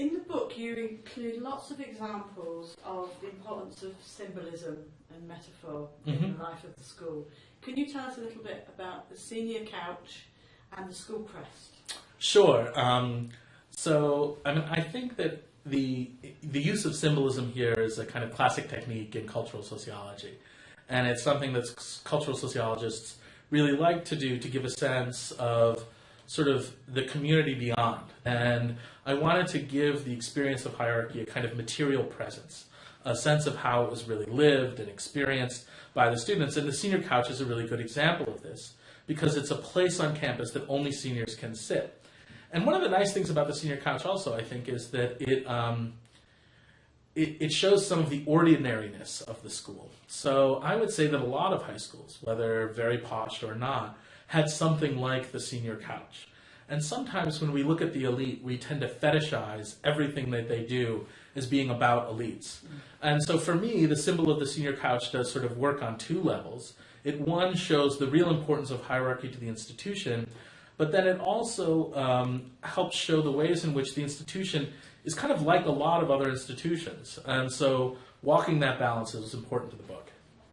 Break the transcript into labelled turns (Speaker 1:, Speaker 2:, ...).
Speaker 1: In the book, you include lots of examples of the importance of symbolism and metaphor in
Speaker 2: Mhm.
Speaker 1: the life of the school. Can you tell us a little bit about the senior couch and the school crest?
Speaker 2: Sure. Um, so, I mean, I think that the the use of symbolism here is a kind of classic technique in cultural sociology, and it's something that cultural sociologists really like to do to give a sense of sort of the community beyond. And I wanted to give the experience of hierarchy a kind of material presence, a sense of how it was really lived and experienced by the students. And the senior couch is a really good example of this because it's a place on campus that only seniors can sit. And one of the nice things about the senior couch also, I think, is that it, um, it, it shows some of the ordinariness of the school. So I would say that a lot of high schools, whether very posh or not, had something like the senior couch. And sometimes when we look at the elite, we tend to fetishize everything that they do as being about elites. And so for me, the symbol of the senior couch does sort of work on two levels. It one shows the real importance of hierarchy to the institution, but then it also um, helps show the ways in which the institution is kind of like a lot of other institutions. And so walking that balance is important to the book.